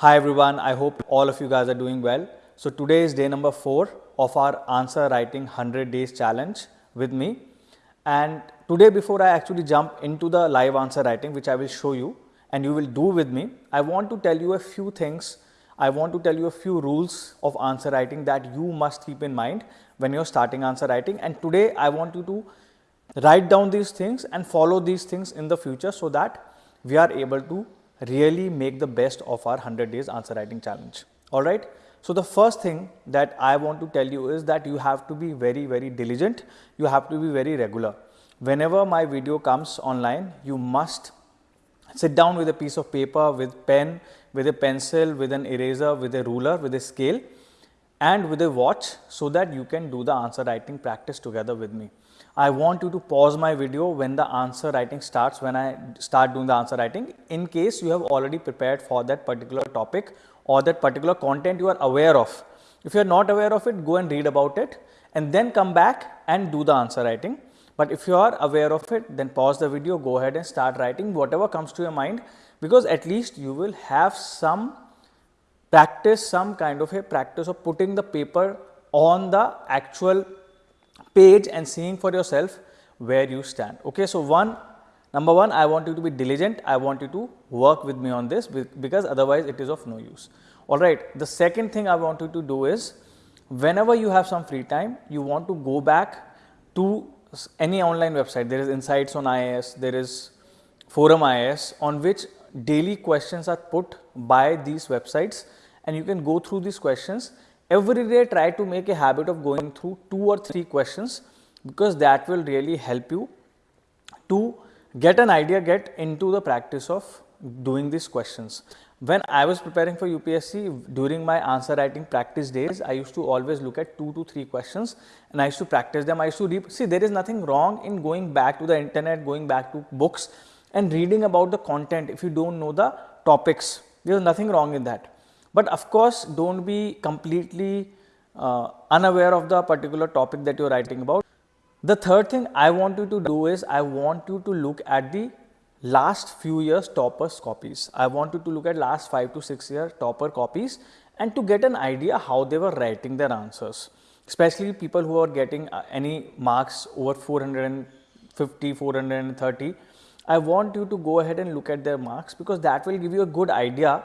Hi everyone, I hope all of you guys are doing well. So today is day number 4 of our answer writing 100 days challenge with me. And today before I actually jump into the live answer writing which I will show you and you will do with me, I want to tell you a few things. I want to tell you a few rules of answer writing that you must keep in mind when you are starting answer writing and today I want you to write down these things and follow these things in the future so that we are able to really make the best of our 100 days answer writing challenge. Alright. So, the first thing that I want to tell you is that you have to be very very diligent, you have to be very regular. Whenever my video comes online, you must sit down with a piece of paper, with pen, with a pencil, with an eraser, with a ruler, with a scale and with a watch so that you can do the answer writing practice together with me. I want you to pause my video when the answer writing starts, when I start doing the answer writing in case you have already prepared for that particular topic or that particular content you are aware of. If you are not aware of it, go and read about it and then come back and do the answer writing. But if you are aware of it, then pause the video, go ahead and start writing whatever comes to your mind because at least you will have some practice, some kind of a practice of putting the paper on the actual page and seeing for yourself where you stand. Okay, so one number one I want you to be diligent, I want you to work with me on this because otherwise it is of no use. Alright, the second thing I want you to do is whenever you have some free time, you want to go back to any online website, there is Insights on IAS, there is Forum IAS on which daily questions are put by these websites and you can go through these questions every day try to make a habit of going through two or three questions because that will really help you to get an idea, get into the practice of doing these questions. When I was preparing for UPSC during my answer writing practice days, I used to always look at two to three questions and I used to practice them. I used to see there is nothing wrong in going back to the internet, going back to books and reading about the content if you do not know the topics. There is nothing wrong in that. But of course, do not be completely uh, unaware of the particular topic that you are writing about. The third thing I want you to do is I want you to look at the last few years toppers copies. I want you to look at last 5 to 6 year topper copies and to get an idea how they were writing their answers, especially people who are getting uh, any marks over 450, 430. I want you to go ahead and look at their marks because that will give you a good idea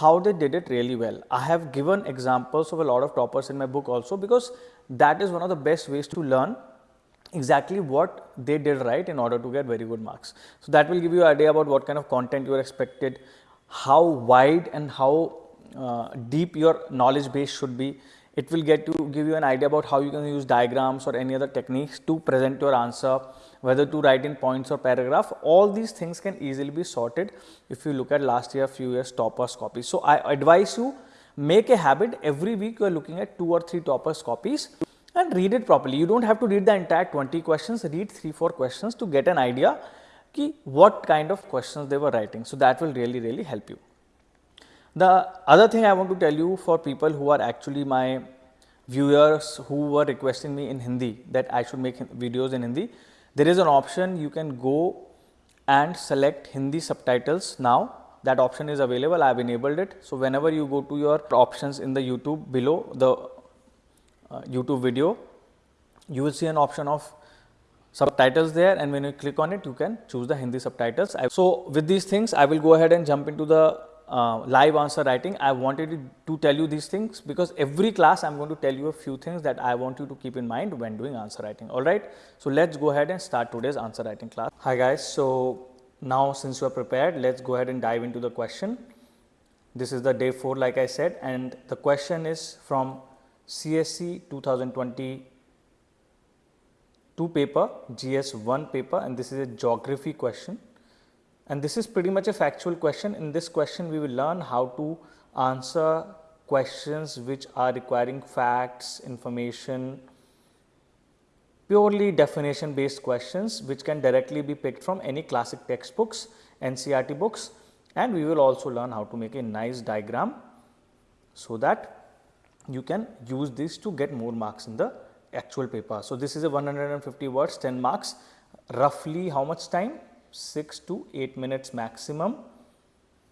how they did it really well. I have given examples of a lot of toppers in my book also because that is one of the best ways to learn exactly what they did right in order to get very good marks. So, that will give you an idea about what kind of content you are expected, how wide and how uh, deep your knowledge base should be. It will get to give you an idea about how you can use diagrams or any other techniques to present your answer whether to write in points or paragraph, all these things can easily be sorted if you look at last year few years toppers copies. So, I advise you make a habit every week you are looking at 2 or 3 toppers copies and read it properly. You do not have to read the entire 20 questions, read 3 4 questions to get an idea ki what kind of questions they were writing. So, that will really really help you. The other thing I want to tell you for people who are actually my viewers who were requesting me in Hindi that I should make videos in Hindi there is an option you can go and select Hindi subtitles now that option is available I have enabled it. So, whenever you go to your options in the YouTube below the uh, YouTube video you will see an option of subtitles there and when you click on it you can choose the Hindi subtitles. So, with these things I will go ahead and jump into the uh, live answer writing, I wanted to tell you these things because every class I am going to tell you a few things that I want you to keep in mind when doing answer writing. Alright. So, let us go ahead and start today's answer writing class. Hi guys. So, now since you are prepared, let us go ahead and dive into the question. This is the day 4 like I said and the question is from CSE 2020 two paper GS 1 paper and this is a geography question and this is pretty much a factual question. In this question, we will learn how to answer questions which are requiring facts, information, purely definition based questions which can directly be picked from any classic textbooks, NCERT books and we will also learn how to make a nice diagram so that you can use this to get more marks in the actual paper. So, this is a 150 words 10 marks roughly how much time 6 to 8 minutes maximum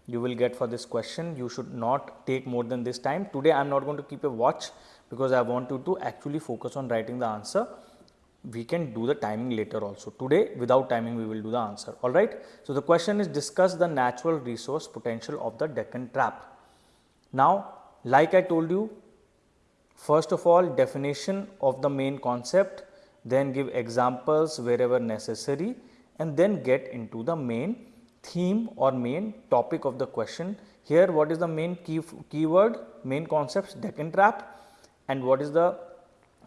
you will get for this question. You should not take more than this time. Today I am not going to keep a watch because I want you to actually focus on writing the answer. We can do the timing later also. Today without timing we will do the answer. Alright. So, the question is discuss the natural resource potential of the Deccan Trap. Now, like I told you first of all definition of the main concept then give examples wherever necessary and then get into the main theme or main topic of the question. Here what is the main key keyword main concepts Deccan trap and what is the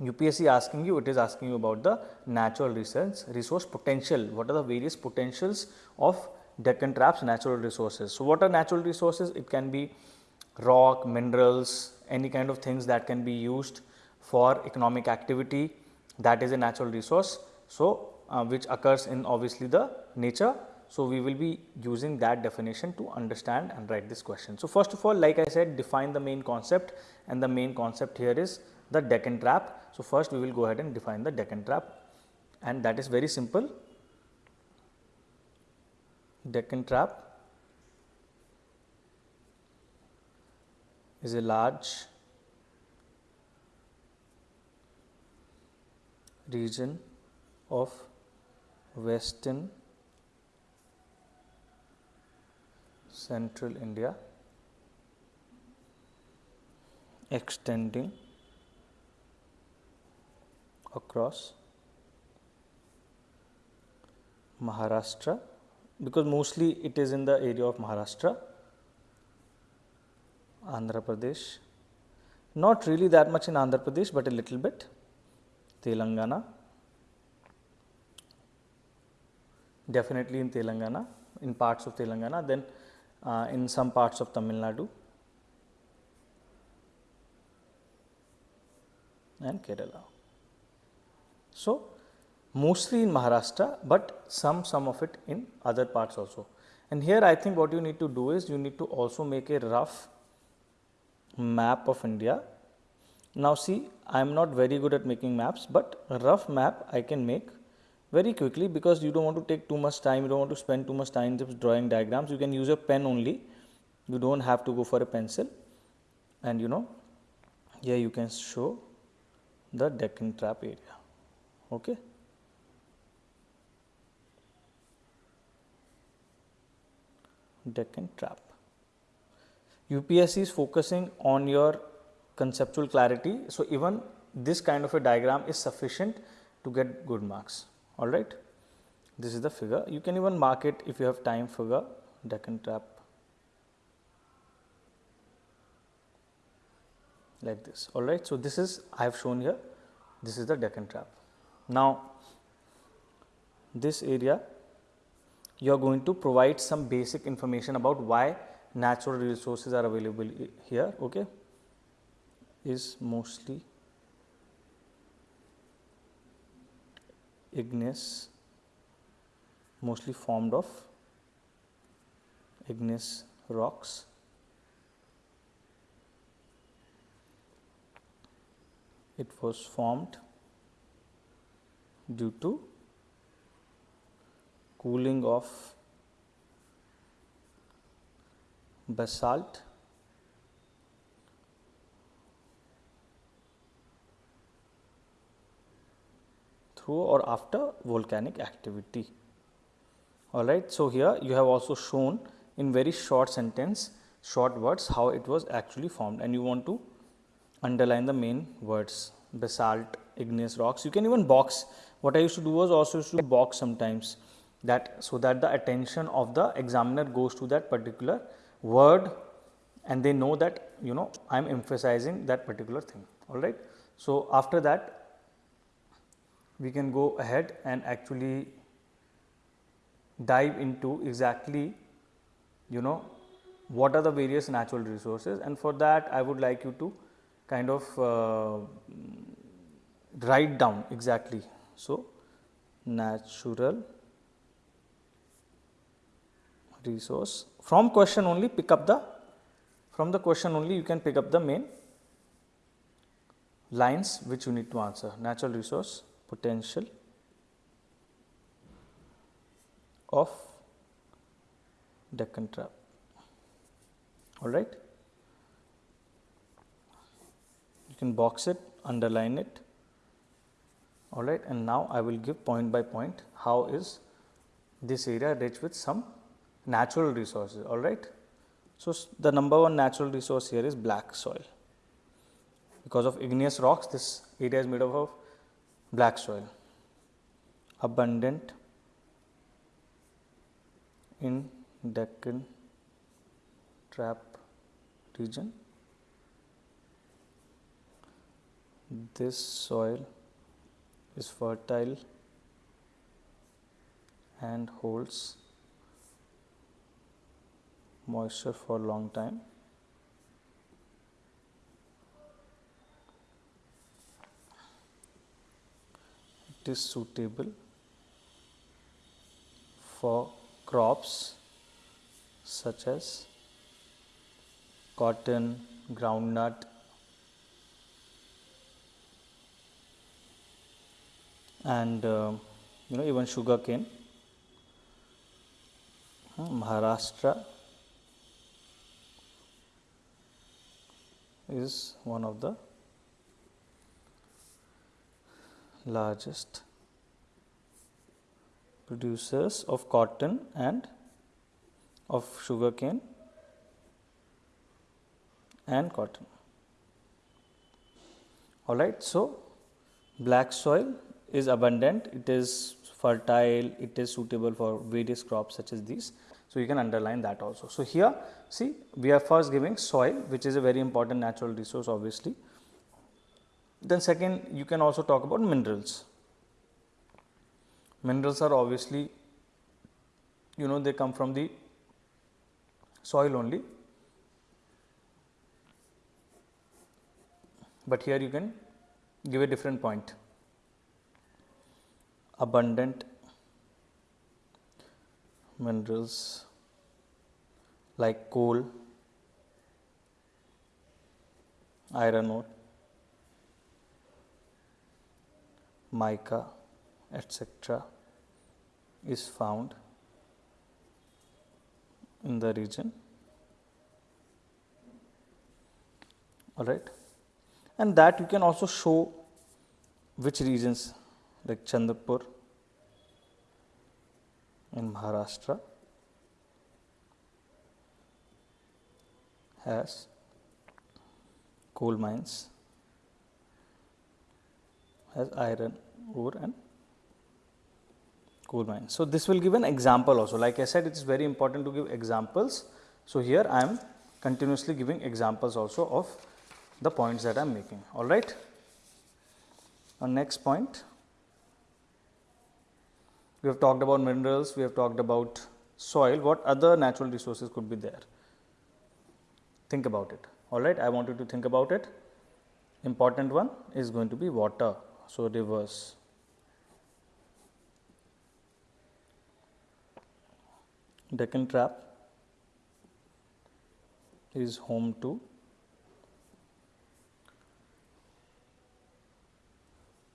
UPSC asking you it is asking you about the natural resource resource potential what are the various potentials of Deccan traps natural resources. So, what are natural resources it can be rock minerals any kind of things that can be used for economic activity that is a natural resource. So, uh, which occurs in obviously the nature. So, we will be using that definition to understand and write this question. So, first of all like I said define the main concept and the main concept here is the Deccan trap. So, first we will go ahead and define the Deccan trap and that is very simple. Deccan trap is a large region of western central India extending across Maharashtra because mostly it is in the area of Maharashtra, Andhra Pradesh, not really that much in Andhra Pradesh, but a little bit. Telangana, definitely in Telangana, in parts of Telangana, then uh, in some parts of Tamil Nadu and Kerala. So, mostly in Maharashtra, but some some of it in other parts also. And here I think what you need to do is you need to also make a rough map of India now see I am not very good at making maps, but a rough map I can make very quickly because you do not want to take too much time, you do not want to spend too much time just drawing diagrams, you can use a pen only, you do not have to go for a pencil and you know here you can show the Deccan trap area. Okay. Deccan trap. UPSC is focusing on your conceptual clarity. So, even this kind of a diagram is sufficient to get good marks all right. This is the figure you can even mark it if you have time figure Deccan trap like this all right. So, this is I have shown here this is the Deccan trap. Now, this area you are going to provide some basic information about why natural resources are available here. Okay is mostly igneous mostly formed of igneous rocks. It was formed due to cooling of basalt through or after volcanic activity. Alright. So, here you have also shown in very short sentence, short words how it was actually formed and you want to underline the main words basalt, igneous rocks. You can even box. What I used to do was also used to box sometimes that so that the attention of the examiner goes to that particular word and they know that you know I am emphasizing that particular thing. Alright. So, after that we can go ahead and actually dive into exactly you know what are the various natural resources. And for that I would like you to kind of uh, write down exactly. So, natural resource. From question only pick up the from the question only you can pick up the main lines which you need to answer. Natural resource potential of Deccan trap. all right. You can box it, underline it, all right. And now I will give point by point how is this area rich with some natural resources, all right. So, the number one natural resource here is black soil. Because of igneous rocks, this area is made up of black soil, abundant in Deccan trap region. This soil is fertile and holds moisture for long time. It is suitable for crops such as cotton, groundnut, and uh, you know even sugar cane. Maharashtra is one of the largest producers of cotton and of sugar cane and cotton. All right. So, black soil is abundant, it is fertile, it is suitable for various crops such as these. So, you can underline that also. So, here see we are first giving soil which is a very important natural resource obviously. Then second you can also talk about minerals. Minerals are obviously you know they come from the soil only, but here you can give a different point. Abundant minerals like coal, iron ore, mica, etc. is found in the region. All right. And that you can also show which regions like Chandrapur in Maharashtra has coal mines, has iron ore and coal mines. So, this will give an example also like I said it is very important to give examples. So, here I am continuously giving examples also of the points that I am making all right. Our next point we have talked about minerals, we have talked about soil, what other natural resources could be there? Think about it, all right. I want you to think about it. Important one is going to be water, so rivers. Deccan Trap is home to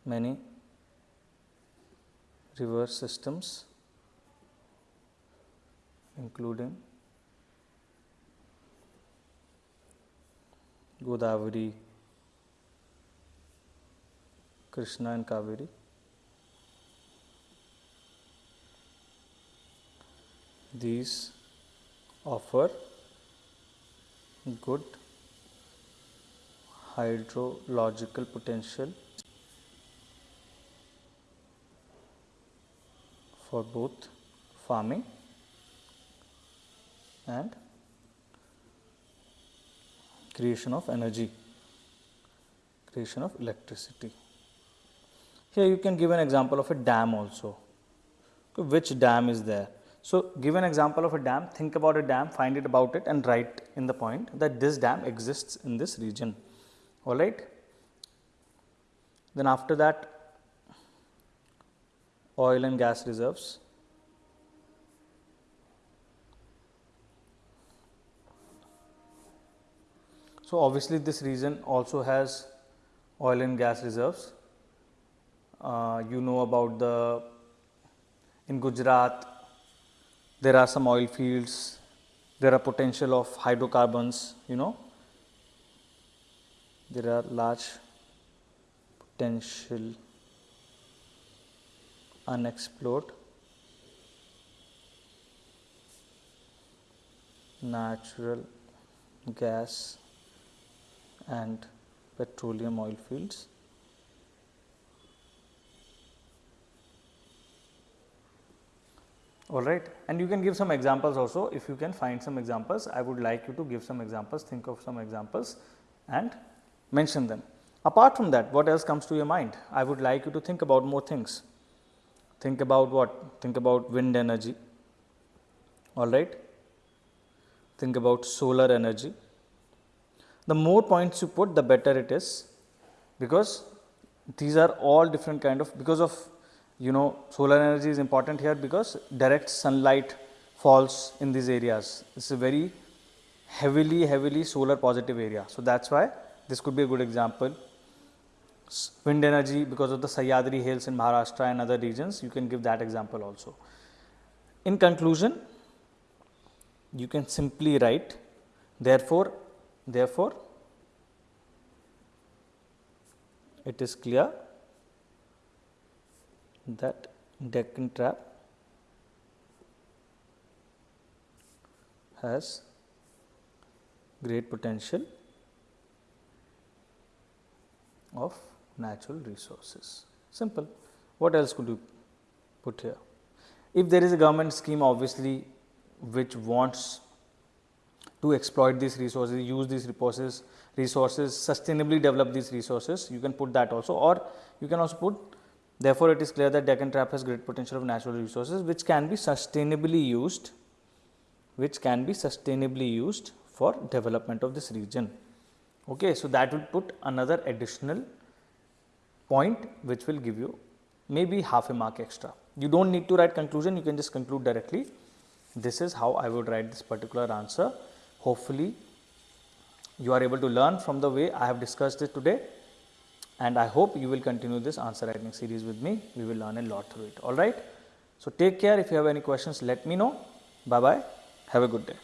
many river systems including Godavari, Krishna and Kaveri. These offer good hydrological potential for both farming and creation of energy, creation of electricity. Here you can give an example of a dam also. Which dam is there? So, give an example of a dam, think about a dam, find it about it and write in the point that this dam exists in this region, alright. Then after that oil and gas reserves. So, obviously, this region also has oil and gas reserves. Uh, you know about the in Gujarat there are some oil fields there are potential of hydrocarbons, you know, there are large potential unexplored natural gas and petroleum oil fields. All right. And you can give some examples also. If you can find some examples I would like you to give some examples think of some examples and mention them. Apart from that what else comes to your mind? I would like you to think about more things. Think about what? Think about wind energy. All right. Think about solar energy. The more points you put the better it is. Because these are all different kind of because of you know solar energy is important here because direct sunlight falls in these areas. This is a very heavily heavily solar positive area. So, that is why this could be a good example. Wind energy because of the Sahyadri hills in Maharashtra and other regions you can give that example also. In conclusion you can simply write therefore, therefore it is clear that Deccan trap has great potential of natural resources. Simple. What else could you put here? If there is a government scheme obviously which wants to exploit these resources, use these resources, resources, sustainably develop these resources, you can put that also or you can also put Therefore, it is clear that Deccan Trap has great potential of natural resources which can be sustainably used, which can be sustainably used for development of this region. Okay, so that will put another additional point which will give you maybe half a mark extra. You do not need to write conclusion, you can just conclude directly. This is how I would write this particular answer. Hopefully, you are able to learn from the way I have discussed it today and I hope you will continue this answer writing series with me. We will learn a lot through it. All right. So, take care. If you have any questions, let me know. Bye bye. Have a good day.